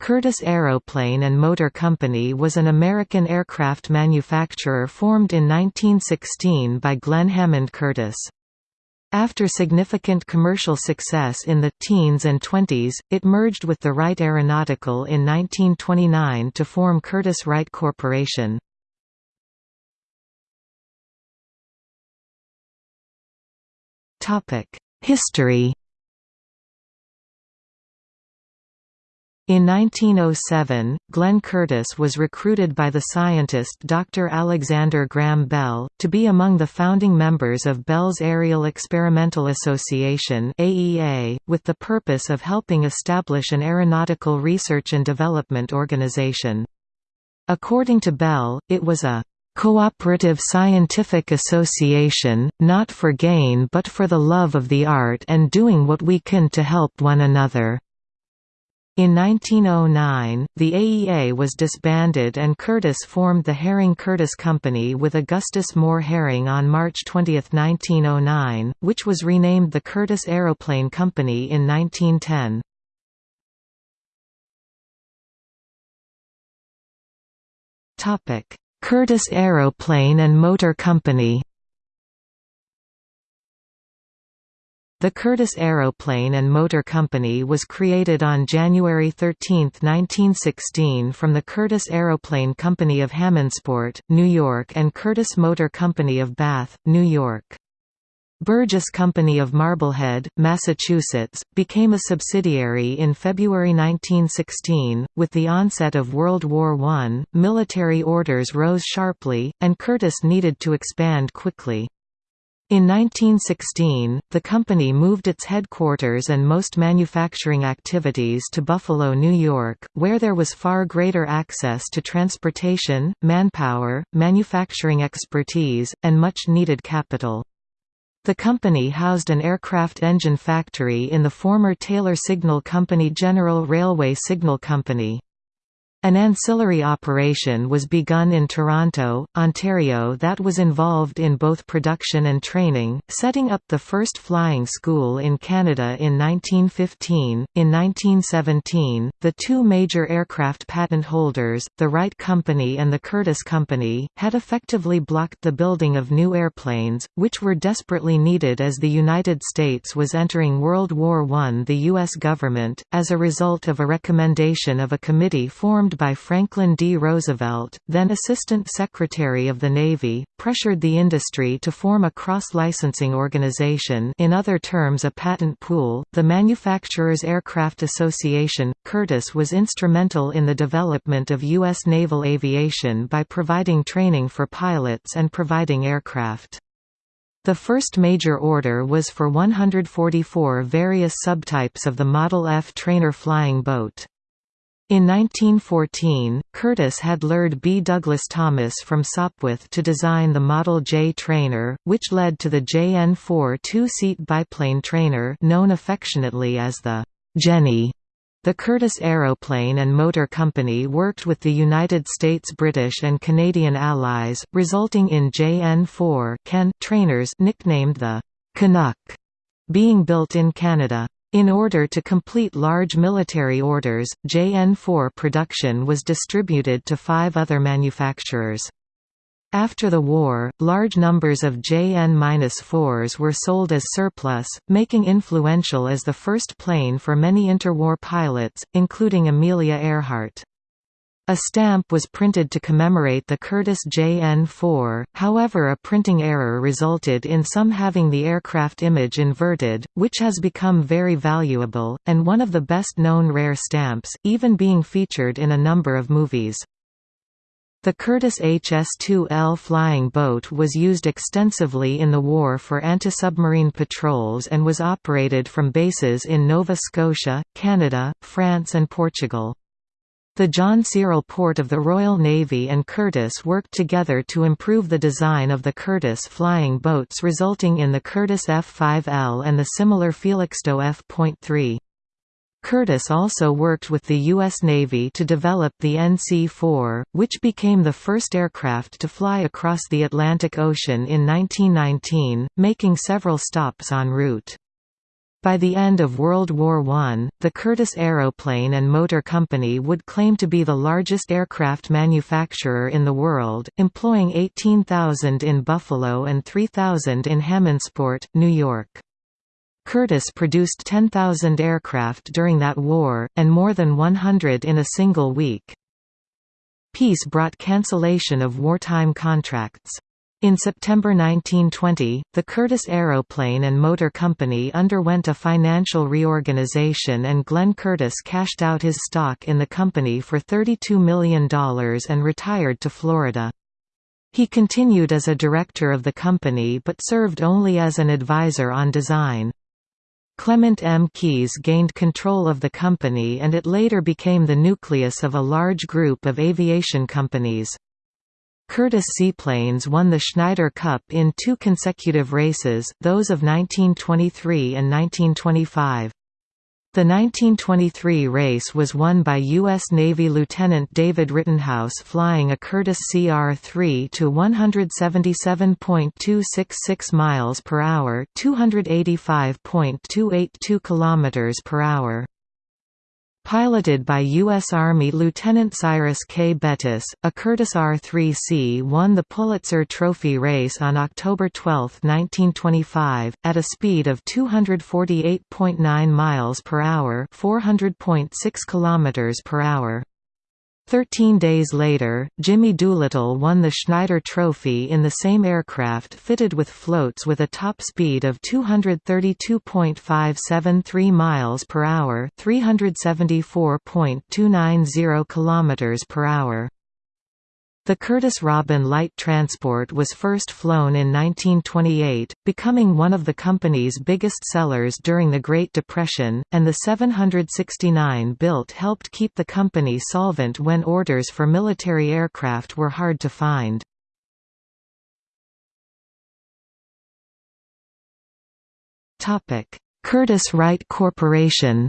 Curtiss Aeroplane and Motor Company was an American aircraft manufacturer formed in 1916 by Glenn Hammond Curtiss. After significant commercial success in the teens and 20s, it merged with the Wright Aeronautical in 1929 to form Curtiss-Wright Corporation. History In 1907, Glenn Curtiss was recruited by the scientist Dr. Alexander Graham Bell, to be among the founding members of Bell's Aerial Experimental Association with the purpose of helping establish an aeronautical research and development organization. According to Bell, it was a cooperative scientific association, not for gain but for the love of the art and doing what we can to help one another. In 1909, the AEA was disbanded and Curtiss formed the Herring-Curtiss Company with Augustus Moore Herring on March 20, 1909, which was renamed the Curtiss Aeroplane Company in 1910. Curtiss Aeroplane and Motor Company The Curtiss Aeroplane and Motor Company was created on January 13, 1916 from the Curtiss Aeroplane Company of Hammondsport, New York and Curtiss Motor Company of Bath, New York. Burgess Company of Marblehead, Massachusetts, became a subsidiary in February 1916. With the onset of World War I, military orders rose sharply, and Curtiss needed to expand quickly. In 1916, the company moved its headquarters and most manufacturing activities to Buffalo, New York, where there was far greater access to transportation, manpower, manufacturing expertise, and much-needed capital. The company housed an aircraft engine factory in the former Taylor Signal Company General Railway Signal Company. An ancillary operation was begun in Toronto, Ontario that was involved in both production and training, setting up the first flying school in Canada in 1915. In 1917, the two major aircraft patent holders, the Wright Company and the Curtiss Company, had effectively blocked the building of new airplanes, which were desperately needed as the United States was entering World War I. The U.S. government, as a result of a recommendation of a committee formed formed by Franklin D. Roosevelt, then Assistant Secretary of the Navy, pressured the industry to form a cross-licensing organization in other terms a patent pool, the Manufacturers Aircraft Association. Curtiss was instrumental in the development of U.S. naval aviation by providing training for pilots and providing aircraft. The first major order was for 144 various subtypes of the Model F trainer flying boat. In 1914, Curtiss had lured B. Douglas Thomas from Sopwith to design the Model J trainer, which led to the JN-4 two-seat biplane trainer known affectionately as the Jenny. The Curtiss Aeroplane and Motor Company worked with the United States British and Canadian allies, resulting in JN-4 Can trainers nicknamed the Canuck, being built in Canada. In order to complete large military orders, JN-4 production was distributed to five other manufacturers. After the war, large numbers of JN-4s were sold as surplus, making influential as the first plane for many interwar pilots, including Amelia Earhart. A stamp was printed to commemorate the Curtiss JN-4, however a printing error resulted in some having the aircraft image inverted, which has become very valuable, and one of the best-known rare stamps, even being featured in a number of movies. The Curtiss HS-2L flying boat was used extensively in the war for anti-submarine patrols and was operated from bases in Nova Scotia, Canada, France and Portugal. The John Cyril Porte of the Royal Navy and Curtiss worked together to improve the design of the Curtiss flying boats resulting in the Curtiss F-5L and the similar Felixstowe F.3. Curtiss also worked with the U.S. Navy to develop the NC-4, which became the first aircraft to fly across the Atlantic Ocean in 1919, making several stops en route. By the end of World War I, the Curtiss Aeroplane and Motor Company would claim to be the largest aircraft manufacturer in the world, employing 18,000 in Buffalo and 3,000 in Hammondsport, New York. Curtiss produced 10,000 aircraft during that war, and more than 100 in a single week. Peace brought cancellation of wartime contracts. In September 1920, the Curtiss Aeroplane and Motor Company underwent a financial reorganization and Glenn Curtiss cashed out his stock in the company for $32 million and retired to Florida. He continued as a director of the company but served only as an advisor on design. Clement M. Keys gained control of the company and it later became the nucleus of a large group of aviation companies. Curtiss Seaplanes won the Schneider Cup in two consecutive races, those of 1923 and 1925. The 1923 race was won by U.S. Navy Lieutenant David Rittenhouse flying a Curtiss CR-3 to 177.266 miles per hour, 285.282 kilometers per hour. Piloted by U.S. Army Lieutenant Cyrus K. Bettis, a Curtiss R-3C won the Pulitzer Trophy race on October 12, 1925, at a speed of 248.9 miles per hour, 400.6 kilometers per hour. Thirteen days later, Jimmy Doolittle won the Schneider Trophy in the same aircraft fitted with floats with a top speed of 232.573 miles per hour, 374.290 kilometers per hour. The Curtiss Robin light transport was first flown in 1928, becoming one of the company's biggest sellers during the Great Depression, and the 769 built helped keep the company solvent when orders for military aircraft were hard to find. Curtiss-Wright Corporation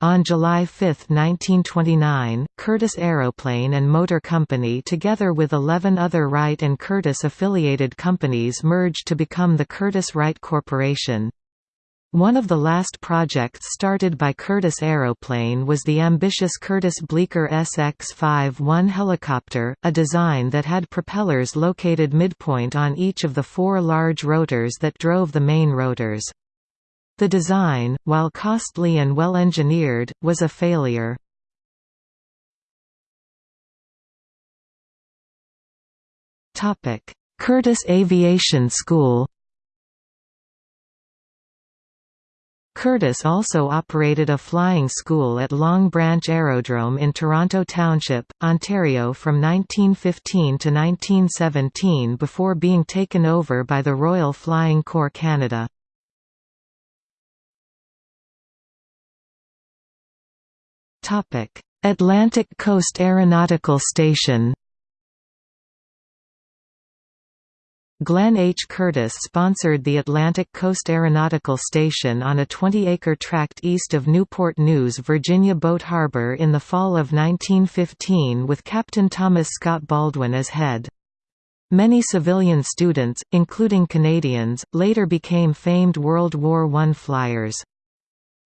On July 5, 1929, Curtiss Aeroplane and Motor Company together with 11 other Wright and Curtiss affiliated companies merged to become the Curtiss-Wright Corporation. One of the last projects started by Curtiss Aeroplane was the ambitious Curtiss Bleecker SX-51 helicopter, a design that had propellers located midpoint on each of the four large rotors that drove the main rotors. The design, while costly and well-engineered, was a failure. Curtiss Aviation School Curtiss also operated a flying school at Long Branch Aerodrome in Toronto Township, Ontario from 1915 to 1917 before being taken over by the Royal Flying Corps Canada. Atlantic Coast Aeronautical Station Glenn H. Curtiss sponsored the Atlantic Coast Aeronautical Station on a 20-acre tract east of Newport News, Virginia Boat Harbor in the fall of 1915 with Captain Thomas Scott Baldwin as head. Many civilian students, including Canadians, later became famed World War I flyers.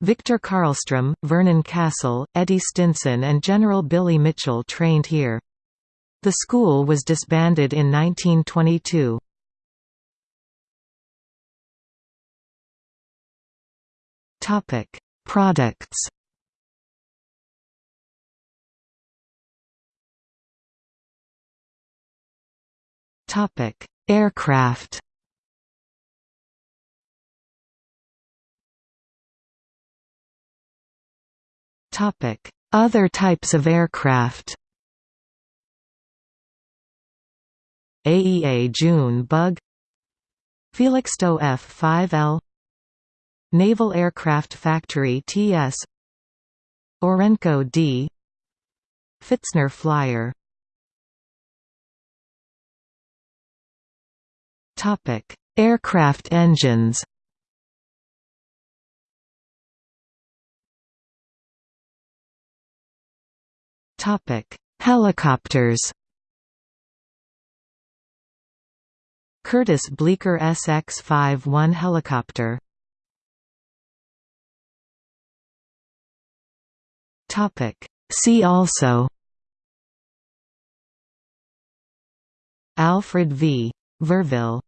Victor Carlstrom, Vernon Castle, Eddie Stinson and General Billy Mitchell trained here. The school was disbanded in 1922. Topic: Products. Topic: Aircraft. Topic: Other types of aircraft. AEA June Bug Felixstowe F-5L Naval Aircraft Factory TS Orenco D Pfitzner Flyer Topic: Aircraft engines Helicopters. Curtiss Bleecker SX-51 helicopter See also Alfred V. Verville